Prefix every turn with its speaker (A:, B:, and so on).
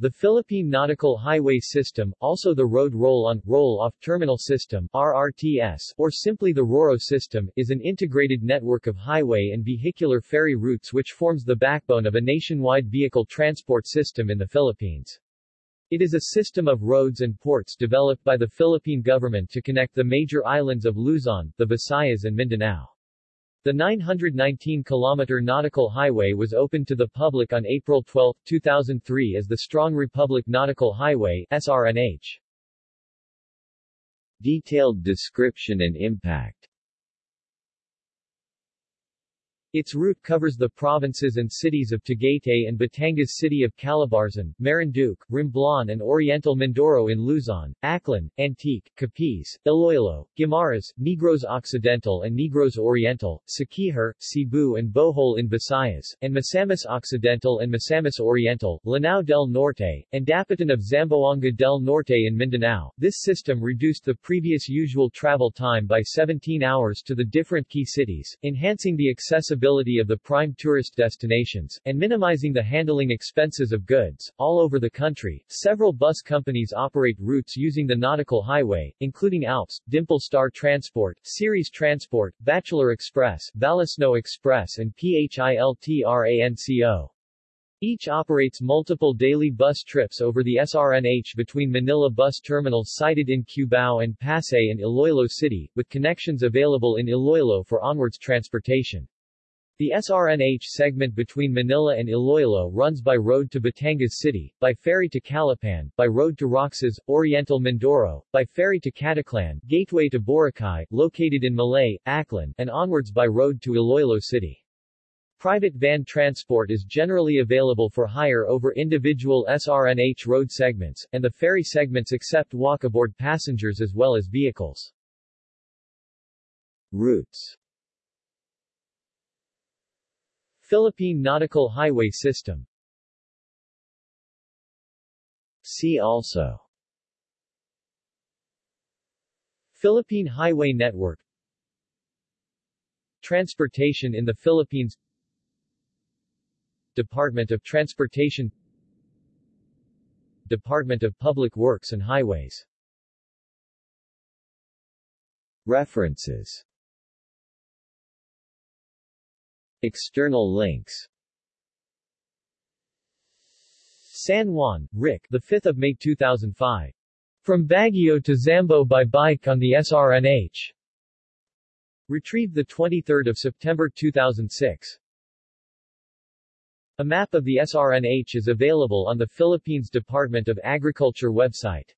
A: The Philippine Nautical Highway System, also the Road Roll-On, Roll-Off Terminal System RRTS, or simply the RORO system, is an integrated network of highway and vehicular ferry routes which forms the backbone of a nationwide vehicle transport system in the Philippines. It is a system of roads and ports developed by the Philippine government to connect the major islands of Luzon, the Visayas and Mindanao. The 919-kilometer nautical highway was opened to the public on April 12, 2003 as the Strong Republic Nautical Highway SRNH.
B: Detailed description and impact
A: Its route covers the provinces and cities of Tagaytay and Batangas City of Calabarzon, Marinduque, Romblon and Oriental Mindoro in Luzon, Aklan, Antique, Capiz, Iloilo, Guimaras, Negros Occidental and Negros Oriental, Siquijor, Cebu and Bohol in Visayas, and Misamis Occidental and Misamis Oriental, Lanao del Norte, and Dapitan of Zamboanga del Norte in Mindanao. This system reduced the previous usual travel time by 17 hours to the different key cities, enhancing the accessibility accessibility of the prime tourist destinations, and minimizing the handling expenses of goods. All over the country, several bus companies operate routes using the nautical highway, including Alps, Dimple Star Transport, Ceres Transport, Bachelor Express, Valisno Express and PHILTRANCO. Each operates multiple daily bus trips over the SRNH between Manila bus terminals sited in Cubao and Pasay and Iloilo City, with connections available in Iloilo for onwards transportation. The SRNH segment between Manila and Iloilo runs by road to Batangas City, by ferry to Calapan, by road to Roxas, Oriental Mindoro, by ferry to Caticlan, gateway to Boracay, located in Malay, Aklan, and onwards by road to Iloilo City. Private van transport is generally available for hire over individual SRNH road segments, and the ferry segments accept walk-aboard passengers as well as vehicles.
B: Routes
A: Philippine Nautical Highway System.
B: See also.
A: Philippine Highway Network. Transportation in the Philippines. Department of Transportation. Department of Public Works and Highways.
B: References External links
A: San Juan, Rick, the 5th of May 2005. From Baguio to Zambo by bike on the SRNH. Retrieved the 23rd of September 2006. A map of the SRNH is available on the Philippines Department of Agriculture website.